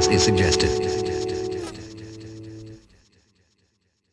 Silence is suggested.